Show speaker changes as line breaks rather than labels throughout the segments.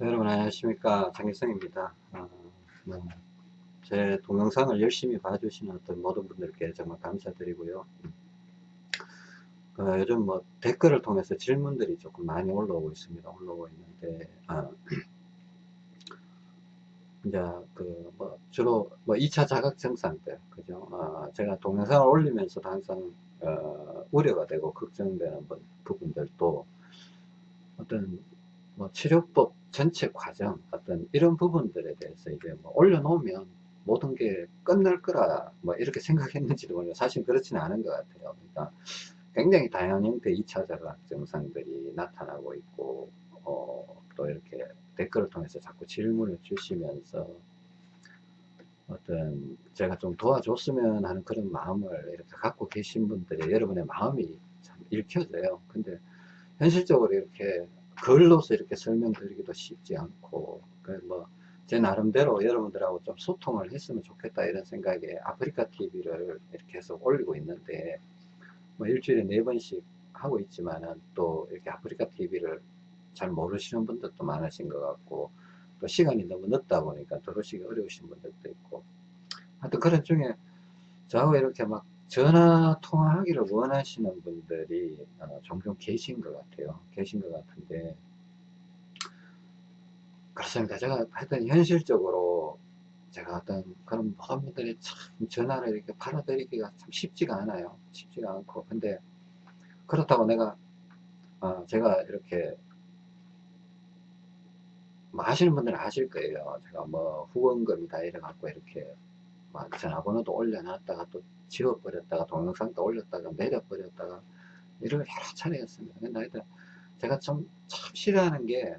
여러분 안녕하십니까. 장일성입니다. 어, 뭐, 제 동영상을 열심히 봐주시는 어떤 모든 분들께 정말 감사드리고요. 어, 요즘 뭐 댓글을 통해서 질문들이 조금 많이 올라오고 있습니다. 올라오고 있는데 어, 이제 그 뭐 주로 뭐 2차 자각 증상들 그죠? 어, 제가 동영상을 올리면서도 항상 어, 우려가 되고 걱정되는 부분들도 어떤 뭐 치료법 전체 과정 어떤 이런 부분들에 대해서 이제 뭐 올려놓으면 모든 게 끝날 거라 뭐 이렇게 생각했는지도 모르고 사실 그렇지는 않은 것 같아요. 그러니까 굉장히 다양한 형태의 2차 자각 증상들이 나타나고 있고 어, 또 이렇게 댓글을 통해서 자꾸 질문을 주시면서 어떤 제가 좀 도와줬으면 하는 그런 마음을 이렇게 갖고 계신 분들의 여러분의 마음이 참 읽혀져요. 근데 현실적으로 이렇게 글로서 이렇게 설명드리기도 쉽지 않고 뭐제 나름대로 여러분들하고 좀 소통을 했으면 좋겠다 이런 생각에 아프리카 TV를 이렇게 해서 올리고 있는데 뭐 일주일에 네 번씩 하고 있지만은 또 이렇게 아프리카 TV를 잘 모르시는 분들도 많으신 것 같고 또 시간이 너무 늦다 보니까 들으시기 어려우신 분들도 있고. 하여튼 그런 중에 저하고 이렇게 막 전화 통화하기를 원하시는 분들이 어, 종종 계신 것 같아요. 계신 것 같은데 그렇습니다. 제가 하여튼 현실적으로 제가 어떤 그런 모든 분들이 참 전화를 이렇게 받아들이기가 참 쉽지가 않아요. 쉽지가 않고 근데 그렇다고 내가 어, 제가 이렇게 뭐 아시는 분들은 아실 거예요. 제가 뭐 후원금이다 이래 갖고 이렇게 전화번호도 올려놨다가 또 지워버렸다가 동영상도 올렸다가 내려버렸다가 이런 여러 차례 였습니다. 근데 하여튼 제가 좀 참 싫어하는 게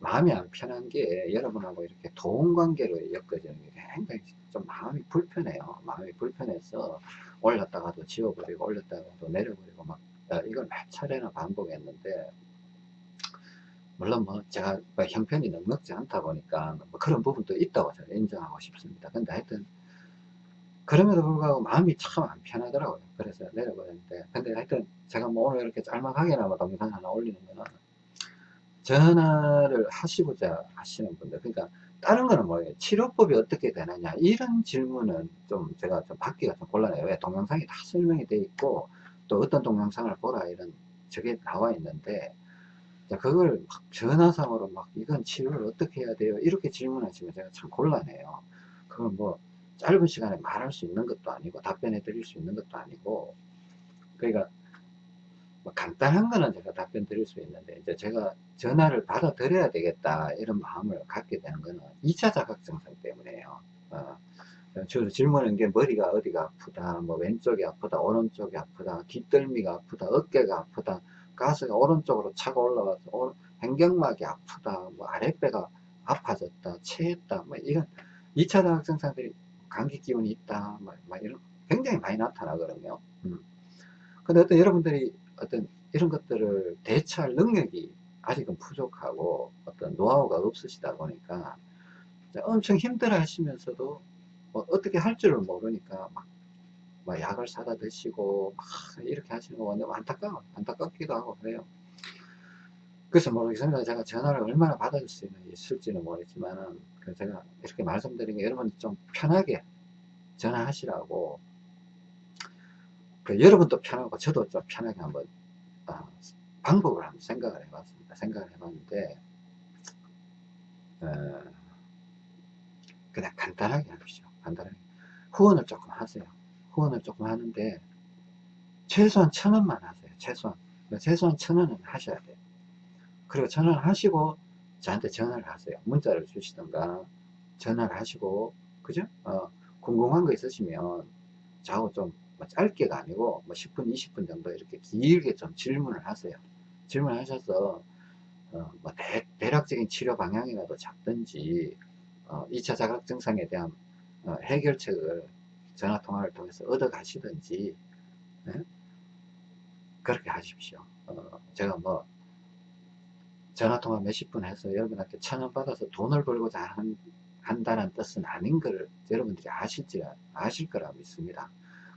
마음이 안 편한 게 여러분하고 이렇게 도움 관계로 엮어지는 게 굉장히 좀 마음이 불편해요. 마음이 불편해서 올렸다가도 지워버리고 올렸다가도 내려버리고 막 어, 이걸 몇 차례나 반복했는데 물론 뭐 제가 뭐 형편이 넉넉지 않다 보니까 뭐 그런 부분도 있다고 저는 인정하고 싶습니다. 근데 하여튼 그럼에도 불구하고 마음이 참 안 편하더라고요. 그래서 내려버렸는데 근데 하여튼 제가 뭐 오늘 이렇게 짤막하게나마 동영상 하나 올리는 거는 전화를 하시고자 하시는 분들 그러니까 다른 거는 뭐예요 치료법이 어떻게 되느냐 이런 질문은 좀 제가 좀 받기가 좀 곤란해요 왜 동영상이 다 설명이 돼 있고 또 어떤 동영상을 보라 이런 저게 나와 있는데 그걸 막 전화상으로 막 이건 치료를 어떻게 해야 돼요? 이렇게 질문하시면 제가 참 곤란해요. 그건 뭐 짧은 시간에 말할 수 있는 것도 아니고 답변해 드릴 수 있는 것도 아니고 그러니까 뭐 간단한 거는 제가 답변 드릴 수 있는데 이제 제가 전화를 받아 드려야 되겠다 이런 마음을 갖게 되는 거는 2차 자각 증상 때문에요. 어, 주로 질문하는 게 머리가 어디가 아프다 뭐 왼쪽이 아프다 오른쪽이 아프다 뒷덜미가 아프다 어깨가 아프다 가스가 오른쪽으로 차가 올라가서 횡격막이 아프다 뭐 아랫배가 아파졌다 체했다 뭐 이런 2차 자각 증상들이 감기 기운이 있다 뭐, 뭐 이런 굉장히 많이 나타나거든요 음. 근데 어떤 여러분들이 어떤 이런 것들을 대처할 능력이 아직은 부족하고 어떤 노하우가 없으시다 보니까 엄청 힘들어 하시면서도 뭐 어떻게 할 줄을 모르니까 막, 막 약을 사다 드시고 막 이렇게 하시는 거 너무 안타까워 안타깝기도 하고 그래요 그래서 모르겠습니다 제가 전화를 얼마나 받아줄 수 있을지는 모르겠지만은 그 제가 이렇게 말씀드린 게 여러분 좀 편하게 전화하시라고 그 여러분도 편하고 저도 좀 편하게 한번 어, 방법을 한번 생각을 해봤습니다. 생각을 해봤는데 어, 그냥 간단하게 하십시오. 간단하게 후원을 조금 하세요. 후원을 조금 하는데 최소한 천 원만 하세요. 최소한 최소한 천 원은 하셔야 돼요. 그리고 천 원 하시고 저한테 전화를 하세요. 문자를 주시던가 전화를 하시고 그죠? 어, 궁금한 거 있으시면 저하고 좀뭐 짧게가 아니고 뭐 10분 20분 정도 이렇게 길게 좀 질문을 하세요 질문하셔서 어, 뭐 대, 략적인 치료 방향이라도 잡든지 어, 2차 자각 증상에 대한 어, 해결책을 전화통화를 통해서 얻어 가시든지 네? 그렇게 하십시오 어, 제가 뭐 전화통화 몇십 분 해서 여러분한테 천 원 받아서 돈을 벌고자 한, 한다는 뜻은 아닌 걸 여러분들이 아실지 아실 거라 믿습니다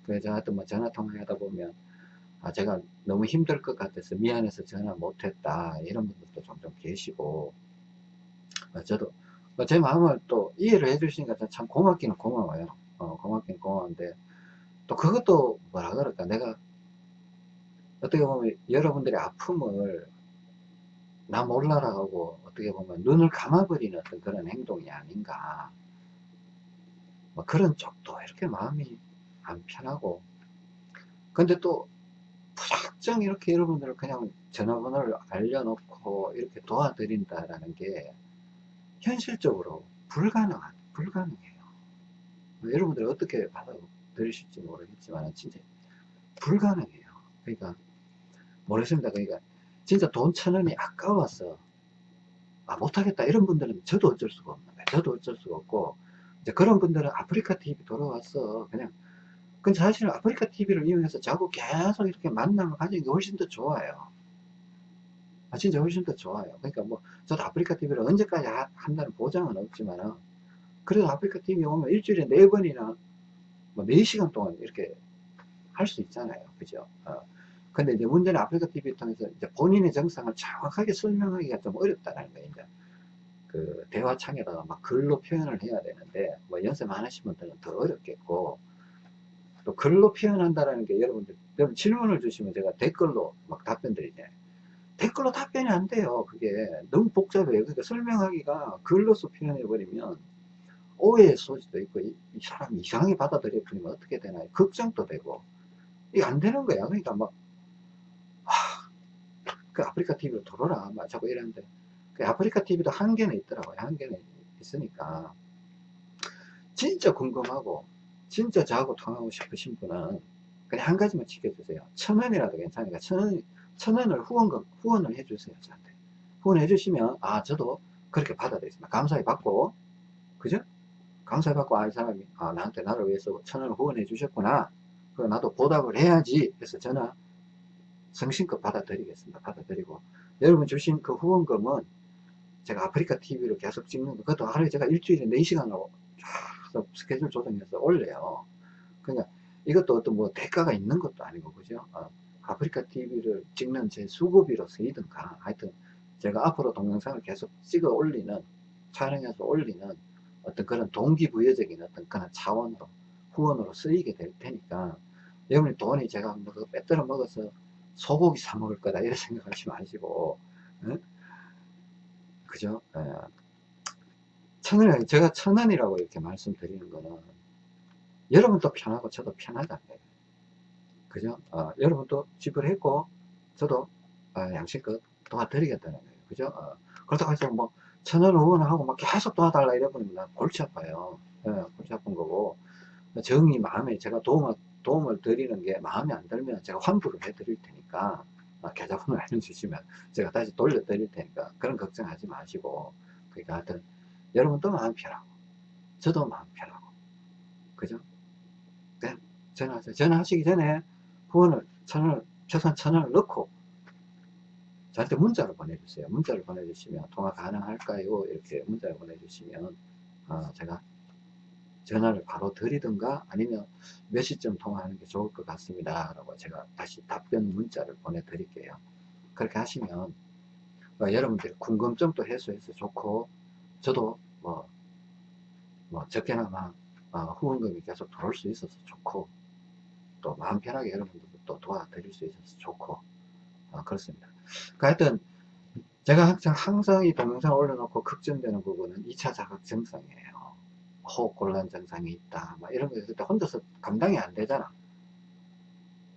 그래서 하여튼 뭐 전화 통화 하다 보면 아 제가 너무 힘들 것 같아서 미안해서 전화 못했다 이런 분들도 종종 계시고 어, 저도 어, 제 마음을 또 이해를 해주시니까 참 고맙기는 고마워요. 어, 고맙기는 고마운데 또 그것도 뭐라 그럴까? 내가 어떻게 보면 여러분들의 아픔을 나 몰라라 하고 어떻게 보면 눈을 감아버리는 어떤 그런 행동이 아닌가. 뭐 그런 쪽도 이렇게 마음이 안 편하고. 근데 또 무작정 이렇게 여러분들을 그냥 전화번호를 알려놓고 이렇게 도와드린다라는 게 현실적으로 불가능한 불가능해요 여러분들 어떻게 받아들이실지 모르겠지만 진짜 불가능해요 그러니까 모르겠습니다 그러니까 진짜 돈 천 원이 아까워서 아 못하겠다 이런 분들은 저도 어쩔 수가 없는 거예요 저도 어쩔 수가 없고 이제 그런 분들은 아프리카 TV 돌아왔어 그냥 근데 사실은 아프리카 TV를 이용해서 자꾸 계속 이렇게 만남을 가지는 게 훨씬 더 좋아요. 아, 진짜 훨씬 더 좋아요. 그러니까 뭐, 저도 아프리카 TV를 언제까지 하, 한다는 보장은 없지만은, 그래도 아프리카 TV 오면 일주일에 네 번이나, 뭐, 네 시간 동안 이렇게 할 수 있잖아요. 그죠? 어. 근데 이제 문제는 아프리카 TV 통해서 이제 본인의 정상을 정확하게 설명하기가 좀 어렵다는 거예요. 이제. 그, 대화창에다가 막 글로 표현을 해야 되는데, 뭐, 연습 안 하신 분들은 더 어렵겠고, 또 글로 표현한다라는 게 여러분들, 여러분 질문을 주시면 제가 댓글로 막 답변 드리잖아요. 댓글로 답변이 안 돼요. 그게 너무 복잡해요. 그러니까 설명하기가 글로서 표현해 버리면 오해의 소지도 있고, 이, 이 사람이 이상하게 받아들여 버리면 어떻게 되나요? 걱정도 되고, 이게 안 되는 거야. 그러니까 막, 하, 그 아프리카 TV로 들어라. 막 자꾸 이러는데, 그 아프리카 TV도 한계는 있더라고요. 한계는 있으니까. 진짜 궁금하고, 진짜 저하고 통하고 싶으신 분은 그냥 한 가지만 지켜주세요. 천 원이라도 괜찮으니까 천 원, 천 원을 후원금, 후원을 해주세요. 저한테. 후원해 주시면, 아, 저도 그렇게 받아들이겠습니다. 감사히 받고, 그죠? 감사히 받고, 아, 이 사람이, 아, 나한테 나를 위해서 천 원을 후원해 주셨구나. 그 나도 보답을 해야지. 그래서 저는 성심껏 받아들이겠습니다. 받아들이고. 여러분 주신 그 후원금은 제가 아프리카 TV로 계속 찍는 거, 그것도 하루에 제가 일주일에 4시간으로 스케줄 조정해서 올려요. 그러니까 이것도 어떤 뭐 대가가 있는 것도 아니고 그죠? 어, 아프리카 TV를 찍는 제 수고비로 쓰이든가 하여튼 제가 앞으로 동영상을 계속 찍어 올리는 촬영해서 올리는 어떤 그런 동기부여적인 어떤 그런 차원으로 후원으로 쓰이게 될 테니까 여러분이 돈이 제가 뭐 빼들어 먹어서 소고기 사 먹을 거다 이런 생각하지 마시고 응? 그죠? 에. 예. 천원, 제가 천 원이라고 이렇게 말씀드리는 거는 여러분도 편하고 저도 거예요. 그죠? 어, 여러분도 지불했고 저도 어, 양식껏 도와드리겠다는 거예요. 그죠? 어, 그렇다고 해서 뭐 천원 후원하고 막 계속 도와달라 이래버리면 난 골치 아파요. 예, 골치 아픈 거고 정이 마음에 제가 도움을, 도움을 드리는 게 마음에 안 들면 제가 환불을 해드릴 테니까 어, 계좌번호 알려주시면 제가 다시 돌려드릴 테니까 그런 걱정하지 마시고 그러니까 하여튼 여러분도 마음 편하고 저도 마음 편하고 그죠? 네, 전화하세요. 전화하시기 전에 후원을 천원을 최소한 천원을 넣고 저한테 문자를 보내주세요. 문자를 보내주시면 통화 가능할까요? 이렇게 문자를 보내주시면 어, 제가 전화를 바로 드리든가 아니면 몇 시쯤 통화하는 게 좋을 것 같습니다. 라고 제가 다시 답변 문자를 보내드릴게요. 그렇게 하시면 어, 여러분들이 궁금증도 해소해서 좋고 저도 뭐, 뭐 적게나마 어, 후원금이 계속 들어올 수 있어서 좋고 또 마음 편하게 여러분들도 또 도와드릴 수 있어서 좋고 어, 그렇습니다. 그 하여튼 제가 항상 항상 이 동영상 올려놓고 걱정되는 부분은 2차 자각 증상이에요. 호흡 곤란 증상이 있다. 막 이런 거 있을 때 혼자서 감당이 안 되잖아.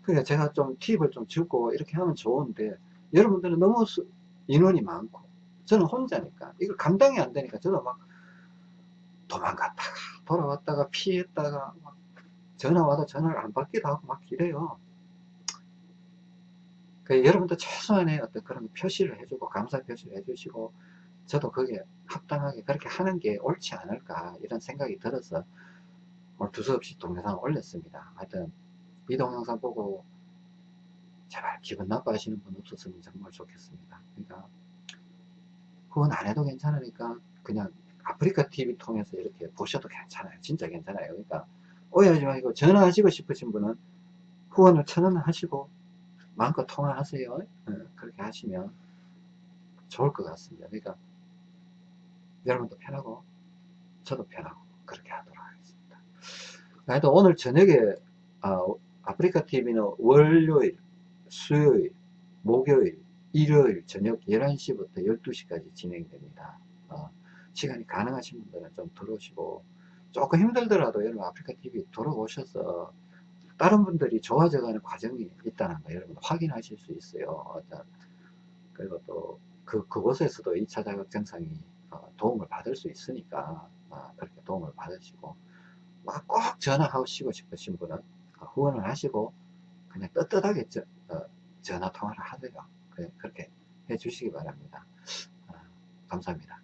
그러니까 제가 좀 팁을 좀 주고 이렇게 하면 좋은데 여러분들은 너무 수, 인원이 많고 저는 혼자니까 이걸 감당이 안 되니까 저도 막 도망갔다가 돌아왔다가 피했다가 막 전화 와도 전화를 안 받기도 하고 막 이래요. 그 여러분도 최소한의 어떤 그런 표시를 해주고 감사 표시를 해주시고 저도 그게 합당하게 그렇게 하는 게 옳지 않을까 이런 생각이 들어서 오늘 두서없이 동영상을 올렸습니다. 하여튼 이 동영상 보고 제발 기분 나빠하시는 분 없었으면 정말 좋겠습니다. 그러니까 그건 안 해도 괜찮으니까 그냥 아프리카 TV 통해서 이렇게 보셔도 괜찮아요. 진짜 괜찮아요. 그러니까 오해하지 마시고 전화하시고 싶으신 분은 후원을 천 원 하시고 마음껏 통화하세요. 네, 그렇게 하시면 좋을 것 같습니다. 그러니까 여러분도 편하고 저도 편하고 그렇게 하도록 하겠습니다. 하여튼 오늘 저녁에 아, 아프리카 TV는 월요일, 수요일, 목요일, 일요일 저녁 11시부터 12시까지 진행됩니다. 어, 시간이 가능하신 분들은 좀 들어오시고 조금 힘들더라도 여러분 아프리카 TV 들어오셔서 다른 분들이 좋아져가는 과정이 있다는 거 여러분 확인하실 수 있어요. 그리고 또 그, 그곳에서도 2차 자격 증상이 어, 도움을 받을 수 있으니까 어, 그렇게 도움을 받으시고 막 꼭 전화하시고 싶으신 분은 어, 후원을 하시고 그냥 떳떳하게 저, 어, 전화 통화를 하세요. 그, 그렇게 해 주시기 바랍니다. 어, 감사합니다.